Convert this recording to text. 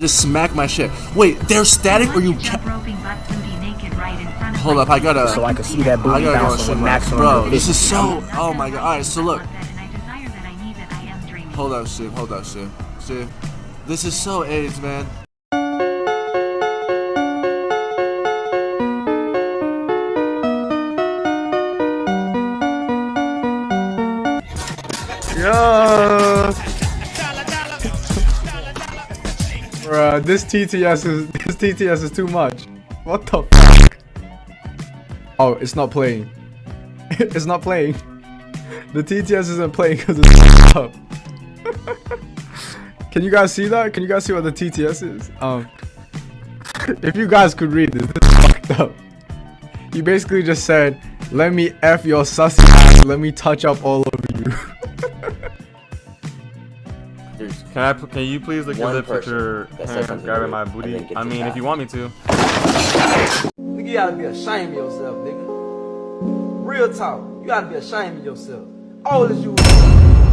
Just smack my shit. Wait, they're static or you ca- Hold up, I gotta. So I can see that I booty gotta go bouncing my- Max on Bro, this is so. Oh my god. Alright, so look. Hold up, Sue. Hold up, Sue. Sue. This is so AIDS, man. Yeah. Bruh, this TTS is this TTS is too much. What the fuck? Oh, it's not playing. it's not playing. The TTS isn't playing because it's fucked up. Can you guys see that? Can you guys see what the TTS is? Um, if you guys could read this, this is fucked up. You basically just said, "Let me f your sussy ass. Let me touch up all over you." Can I? Can you please lick your One lips with person your that said hand something grabbing my booty? then I mean, if you want me to. Nigga, you gotta be ashamed of yourself, nigga. Real talk. You gotta be ashamed of yourself. All old is you?